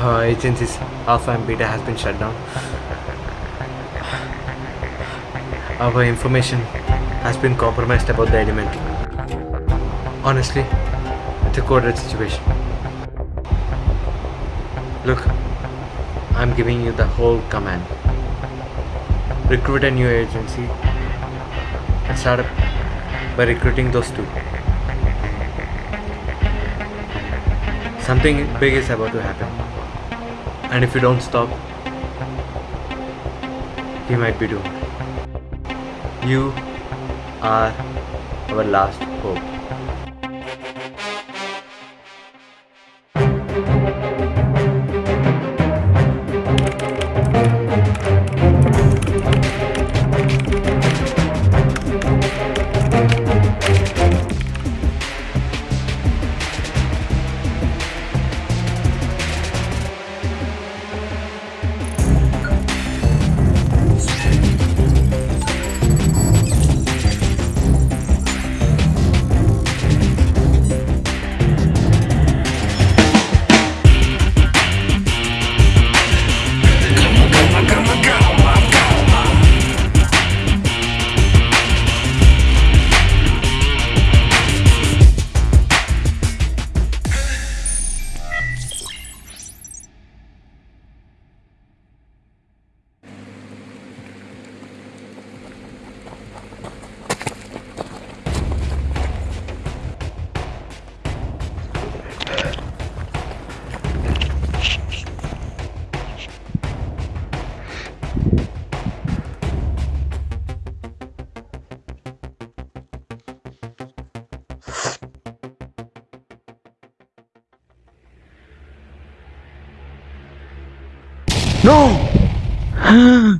uh, agencies Alpha and Beta has been shut down. Our information has been compromised about the element. Honestly, it's a coded situation. Look, I'm giving you the whole command. Recruit a new agency and start up by recruiting those two. Something big is about to happen. And if you don't stop, you might be doomed. You are our last hope. No!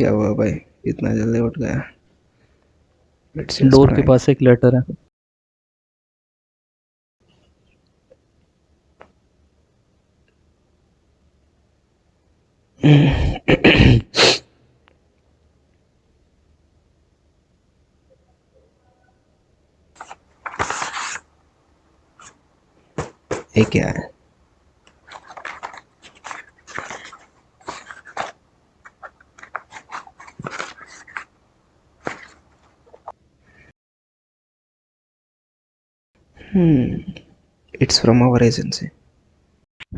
क्या हुआ भाई? इतना जल्दी उठ गया। Door के पास एक letter है। ये क्या है? Hmm. It's from our agency.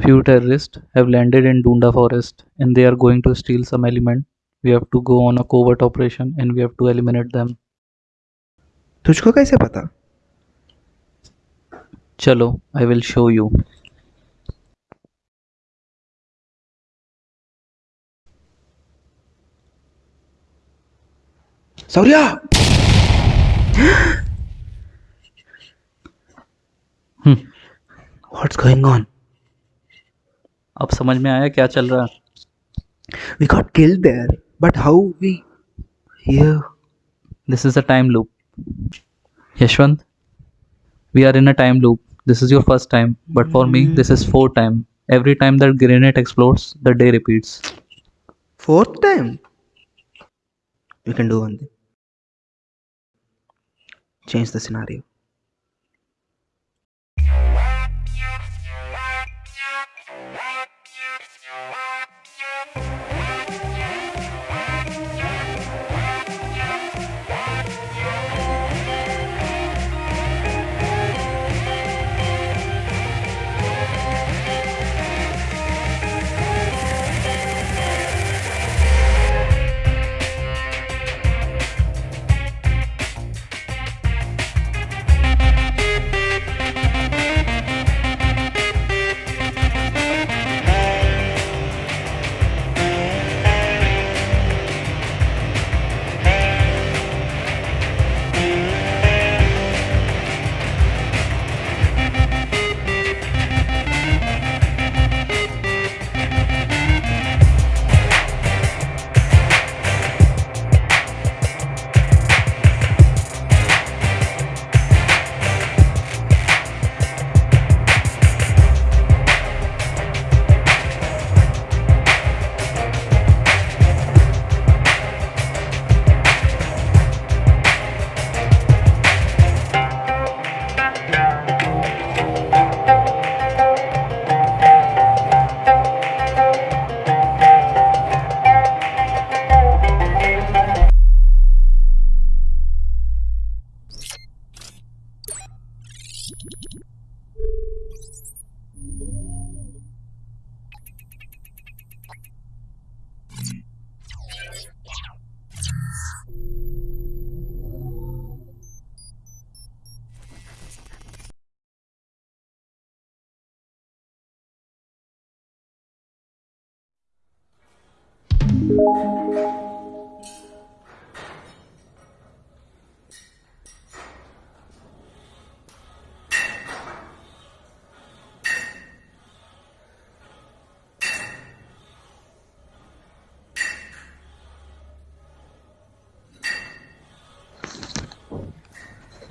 Few terrorists have landed in Dunda forest and they are going to steal some element We have to go on a covert operation and we have to eliminate them. तुझको कैसे पता Chalo, I will show you. Shaurya what's going on अब समझ में आया क्या चल रहा है We got killed there, but how we here? This is a time loop. Yashwant, we are in a time loop. This is your first time, but for mm. me, this is four time. Every time that grenade explodes, the day repeats. Fourth time. We can do one thing. Change the scenario.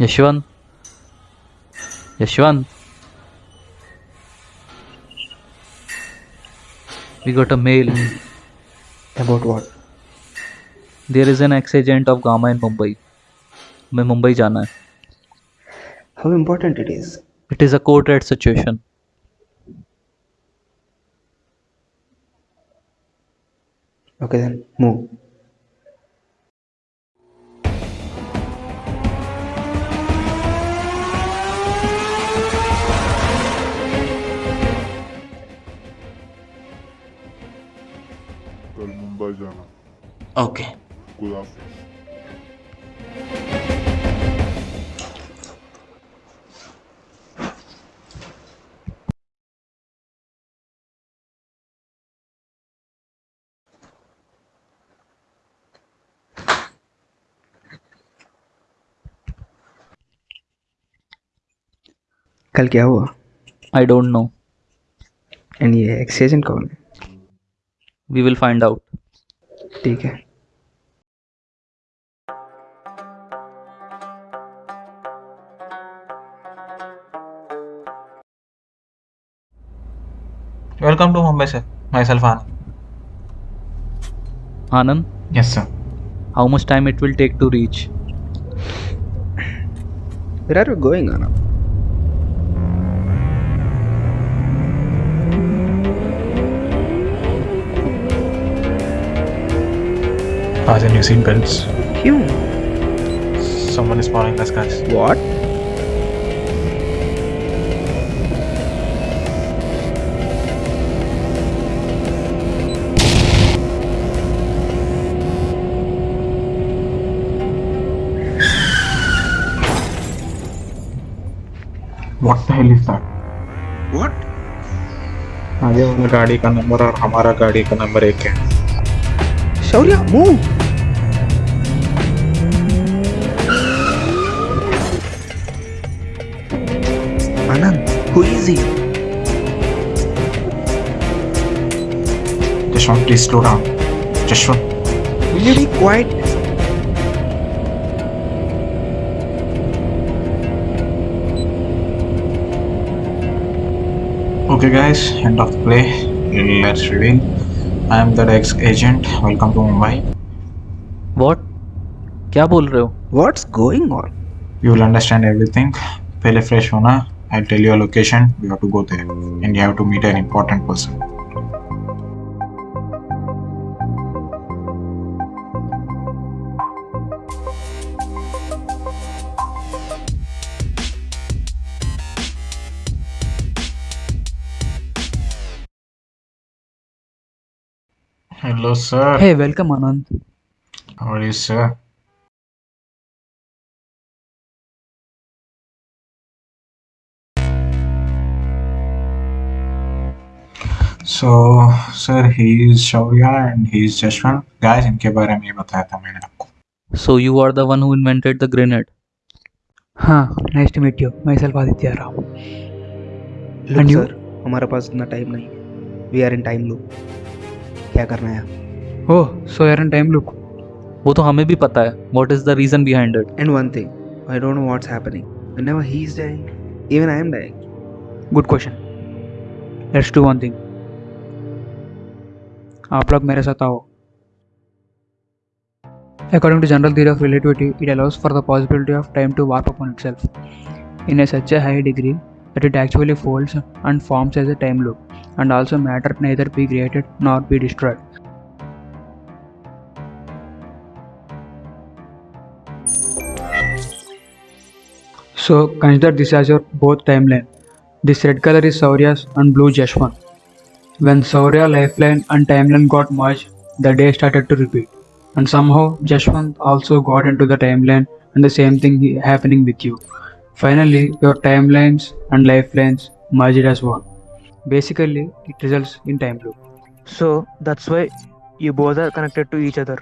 Yashwant. Yashwant. We got a mail. About what? There is an ex-agent of Gamma in Mumbai. मैं मुंबई जाना है How important it is? It is a court red situation. Okay then, move. Okay. खुदा हाफिज कल क्या हुआ I don't know. And ये exchange कौन है We will find out. ठीक है welcome to Mumbai sir myself Anand Anand yes sir how much time it will take to reach where are we going anand As in, you've seen guns. Phew. Someone is spawning us guns. What? What the hell is that? What? आगे वाला गाड़ी का number और हमारा गाड़ी का number एक है Shaurya move Anand, who is he? Jashwant please slow down Jashwant Will you be quiet? Okay, guys, end of the play. Let's reveal. I am the ex agent. Welcome to Mumbai. What? क्या बोल रहे हो What's going on? You will understand everything. पहले fresh होना. I'll tell you a location. You have to go there, and you have to meet an important person. Hello, sir. Hey, welcome Anand. How are you, sir? So sir he is Shaurya and he is Jashwant guys इनके बारे में ये बताया था मैंने आपको। So you are the one who invented the grenade हाँ nice to meet you myself Aditya आ रहा हूँ। एंड सर हमारे पास इतना टाइम नहीं we are in time loop क्या करना है? ओ so you are in time loop वो तो हमें भी पता है। What is the reason behind it and one thing I don't know what's happening whenever he is dying even I am dying good question let's do one thing आप लोग मेरे साथ आओ according to general theory of relativity it allows for the possibility of time to warp upon itself in a such a high degree that it actually folds and forms as a time loop and also matter ने इधर be created not be destroyed So, consider this as your both timeline. This red color is Saurya's and blue Jashwan. When Saurya lifeline and timeline got merged, the day started to repeat. And somehow Jashwant also got into the timeline and the same thing i- happening with you. Finally, your timelines and lifelines merged as one. Basically, it results in time loop. So that's why you both are connected to each other.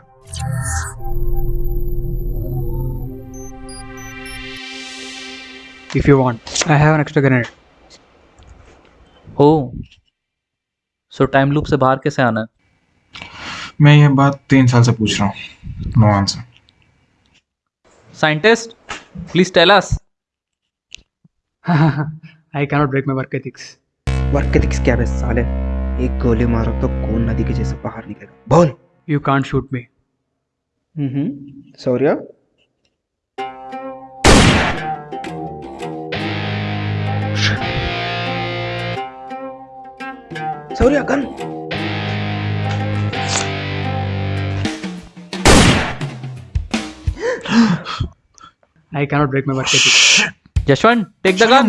If you want, I have an extra grenade. Oh. So time loop से बाहर कैसे आना है? मैं ये बात तीन साल से पूछ रहा हूँ no answer scientist please tell us I cannot break my work ethics work ethics क्या बेस्ट साल? एक गोली मारो तो कौन नदी के जैसे बाहर निकलेगा? बोल। You can't shoot me hmm Shaurya Sourya gun I cannot break my work ethics. Jashwant, take the gun.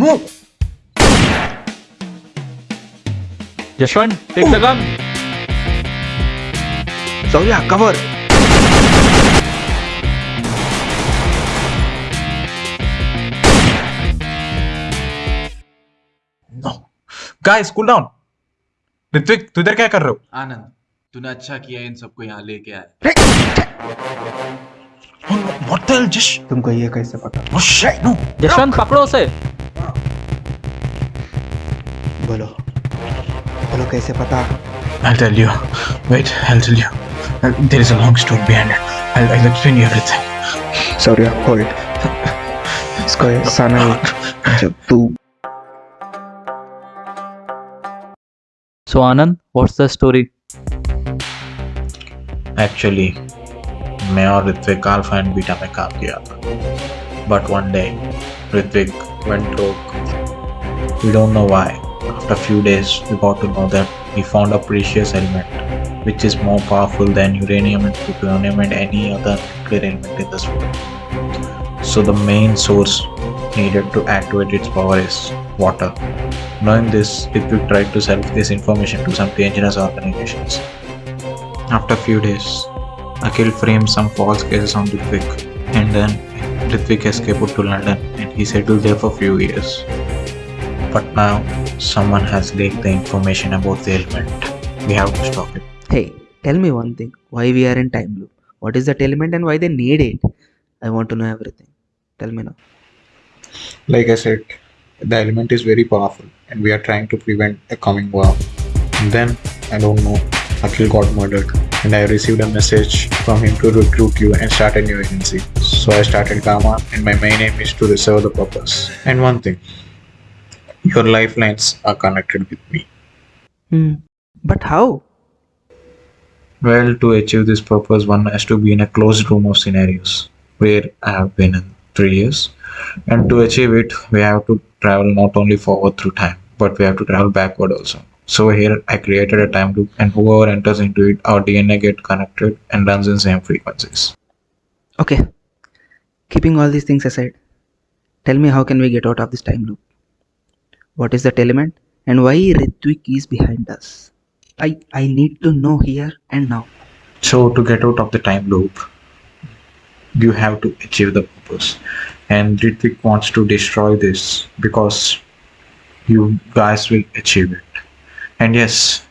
Jashwant, take the gun. Sourya cover No. Guys, cool down. Ritwik तू इधर क्या कर रहे हो? आनंद तूने अच्छा किया इन सबको यहाँ लेके आया Oh? तुमको ये कैसे पता Oh no. जशवंत पकड़ो उसे बोलो बोलो कैसे पता I'll tell you. Wait, I'll tell you. Uh, There is a long story behind it. I'll, I'll explain you everything. Sorry, Shaurya hold इसको ऐसा नहीं जब तू So Anand, what's the story? Actually, मैं और ऋत्विक अल्फा एंड बीटा में काम किया था. But one day, Ritwik went broke. We don't know why. After a few days, we got to know that he found a precious element, which is more powerful than uranium and plutonium and any other nuclear element in this world. So the main source needed to activate its power is water. Knowing this, Ritwik tried to sell this information to some dangerous organizations. After a few days, Akhil framed some false cases on Ritwik, and then Ritwik escaped to London and he settled there for few years. But now someone has leaked the information about the element. We have to stop it. Hey, tell me one thing. Why we are in time loop? What is that element and why they need it? I want to know everything. Tell me now. Like I said, the element is very powerful and we are trying to prevent a coming war. And then, I don't know, Akhil got murdered and I received a message from him to recruit you and start a new agency. So I started Gamma and my main aim is to serve the purpose. And one thing, your lifelines are connected with me. Hmm. But how? Well, to achieve this purpose, one has to be in a closed room of scenarios where I have been in three years. And to achieve it, we have to travel not only forward through time, but we have to travel backward also. So here I created a time loop and whoever enters into it, our DNA get connected and runs in same frequencies. Okay. Keeping all these things aside, tell me how can we get out of this time loop? What is that element and why Ritvik is behind us? I I need to know here and now. So to get out of the time loop, you have to achieve the purpose and Ritwik wants to destroy this because you guys will achieve it. And yes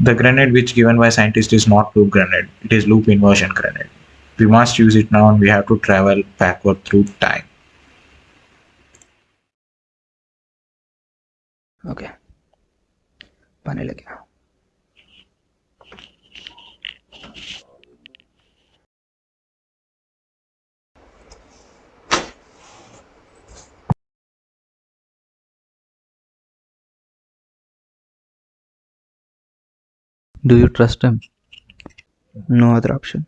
the grenade which given by scientist is not loop grenade. It is loop inversion grenade. We must use it now and we have to travel backward through time. Okay. Pane Do you trust him? No other option.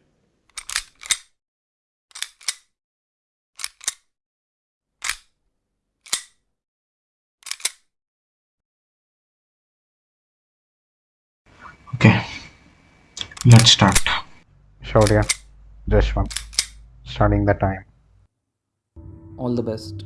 Okay, let's start. Shaurya, Jashwant, starting the time. All the best.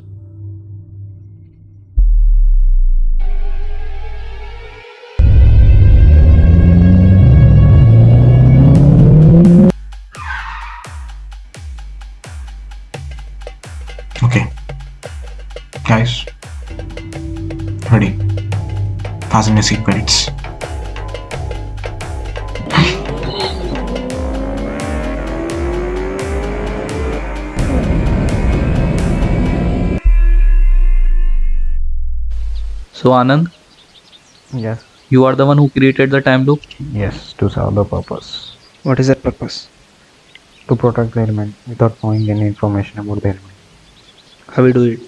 Guys, ready? Fasten your seatbelts. So, Anand, Yes, you are the one who created the time loop? yes, to serve the purpose. What is that purpose? To protect the element without knowing any information about the element. How we do it?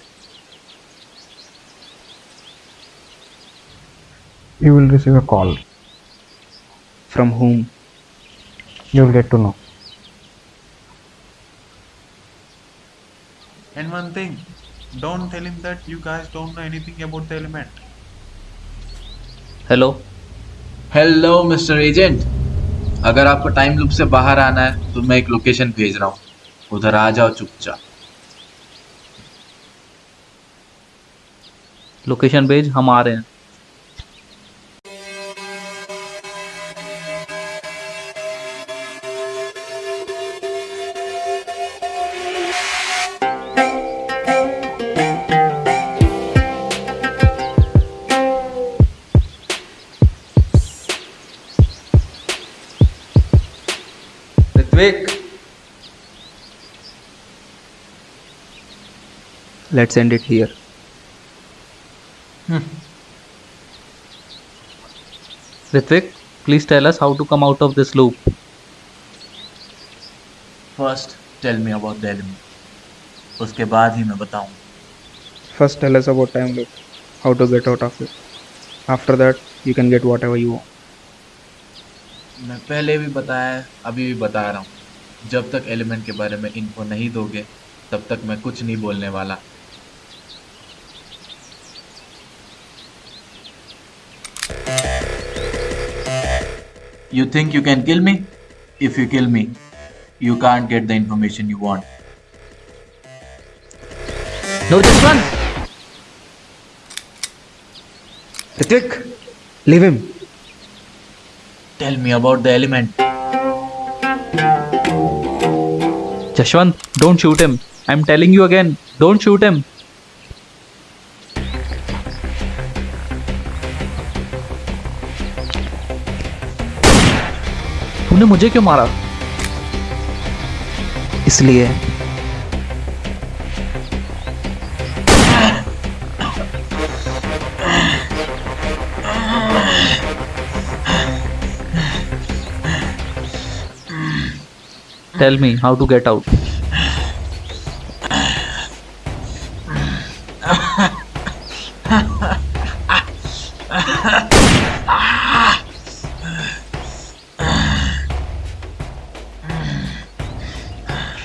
You will receive a call. From whom? You will get to know. And one thing, don't tell him that you guys don't know anything about the element. Hello? Hello mister agent अगर आपको time loop से बाहर आना है तो मैं एक location भेज रहा हूँ उधर आ जाओ चुपचाप लोकेशन भेज हम आ रहे हैं Ritwik Let's end it here. Hmm. Ritvik, please tell us how to come out of this loop. First tell me about the element उसके बाद ही मैं बताऊँ First, tell us about time loop. How to get out of it. After that, you can get whatever you want. मैं पहले भी बताया अभी भी बता रहा हूँ। जब तक एलिमेंट के बारे में इनको नहीं दोगे तब तक मैं कुछ नहीं बोलने वाला। You think you can kill me if you kill me you can't get the information you want no Ritik leave him tell me about the element Jashwant don't shoot him I am telling you again don't shoot him तूने मुझे क्यों मारा? इसलिए tell me how to get out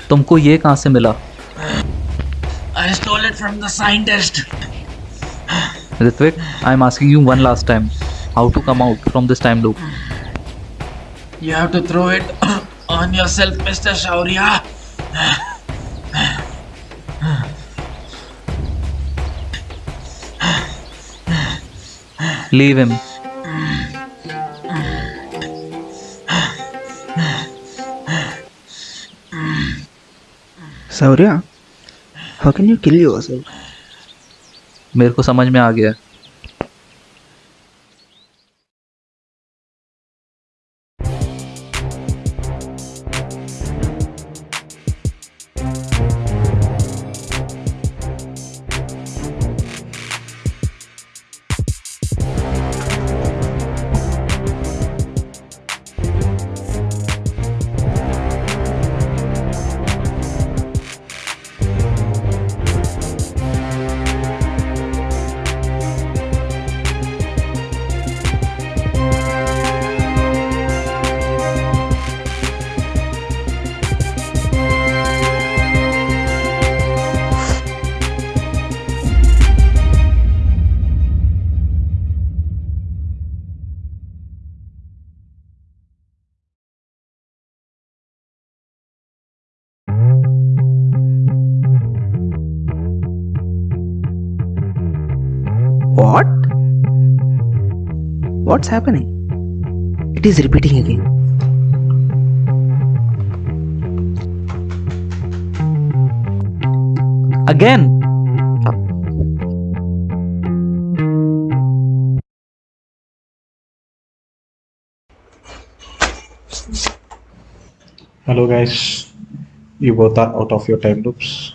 तुमको ये कहाँ से मिला I stole it from the scientist. Ritvik, I'm asking you one last time. How to come out from this time loop? You have to throw it on yourself, Mr. Shaurya. Leave him. Saurya, how can you kill yourself? मेरे को समझ में आ गया What's happening? It is repeating again. Again. Hello guys, you both are out of your time loops.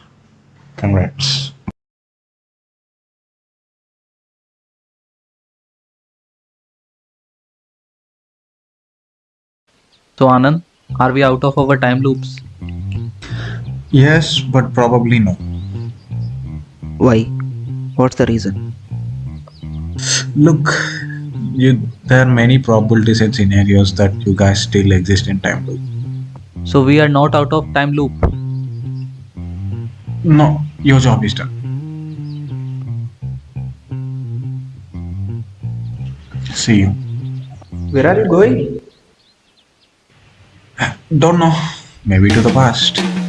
Congrats. So Anand, are we out of our time loops? Yes, but probably no. Why? What's the reason? Look, you there are many probabilities and scenarios that you guys still exist in time loop. So we are not out of time loop. No, your job is done. See you. Where are you going? Don't know. Maybe to the past.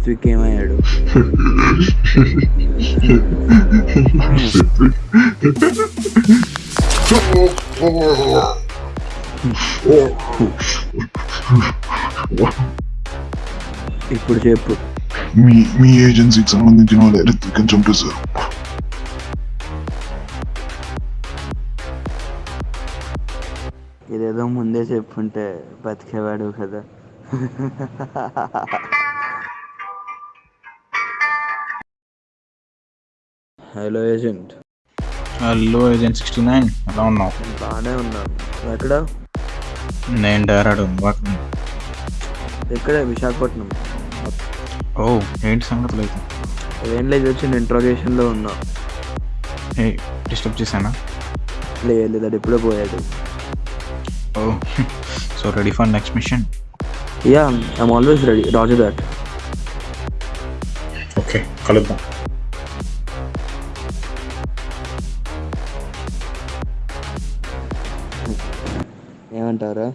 Ritwik ఏమయ్యాడు ఇప్పుడు చెప్పు. మీ మీ ఏజెన్సీకి సంబంధించిన వాళ్ళు రిత్విక్ చంపేశారు ఇదేదో ముందే చెప్పుంటే బతికేవాడు కదా. Hello agent hello agent sixty nine ఎలా ఉన్నావు? బాగానే ఉన్నాను ఎక్కడ? నేను డైరాడు ఎక్కడే? విశాఖపట్నం. ఓ ఏంటి సంగతులు అయితే? ఏం లేదు వచ్చిన ఇంట్రోగేషన్లో ఉన్నా. ఏ డిస్టర్బ్ చేశానా? లేదు లేదు అది ఇప్పుడే పోయాడు. ఓ so ready for next mission? Yeah I'm always ready. Raju that. Okay కలుద్దాం. வேண்டாரா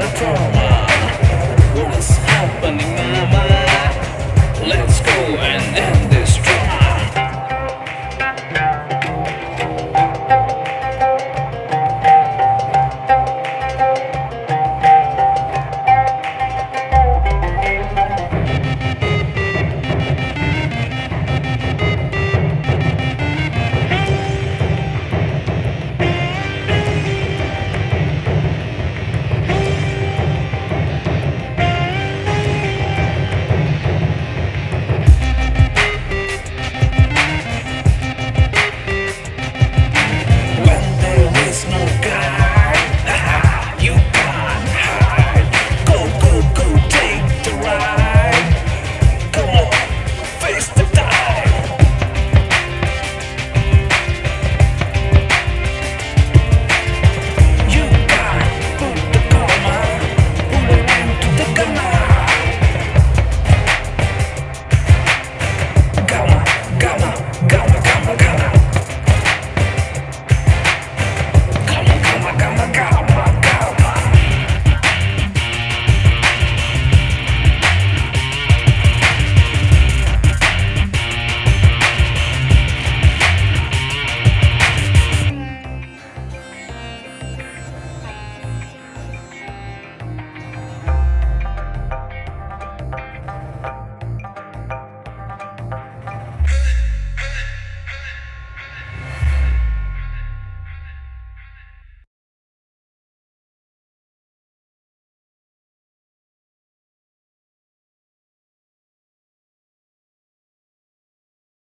at all.